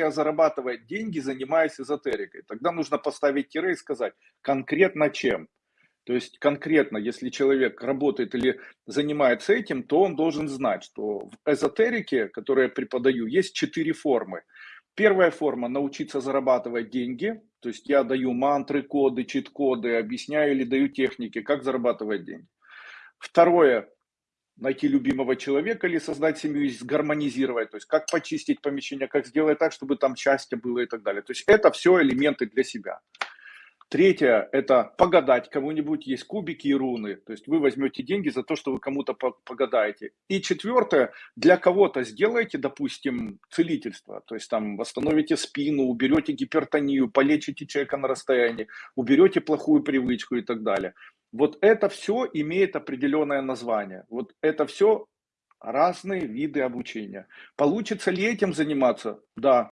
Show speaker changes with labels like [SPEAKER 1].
[SPEAKER 1] я зарабатывать деньги, занимаясь эзотерикой. Тогда нужно поставить тире и сказать, конкретно чем. То есть конкретно, если человек работает или занимается этим, то он должен знать, что в эзотерике, которую я преподаю, есть четыре формы. Первая форма – научиться зарабатывать деньги. То есть я даю мантры, коды, чит-коды, объясняю или даю техники, как зарабатывать деньги. Второе – найти любимого человека или создать семью, гармонизировать. То есть как почистить помещение, как сделать так, чтобы там счастье было и так далее. То есть это все элементы для себя. Третье – это погадать кому-нибудь, есть кубики и руны. То есть вы возьмете деньги за то, что вы кому-то погадаете. И четвертое – для кого-то сделайте, допустим, целительство. То есть там восстановите спину, уберете гипертонию, полечите человека на расстоянии, уберете плохую привычку и так далее. Вот это все имеет определенное название. Вот это все разные виды обучения. Получится ли этим заниматься? Да,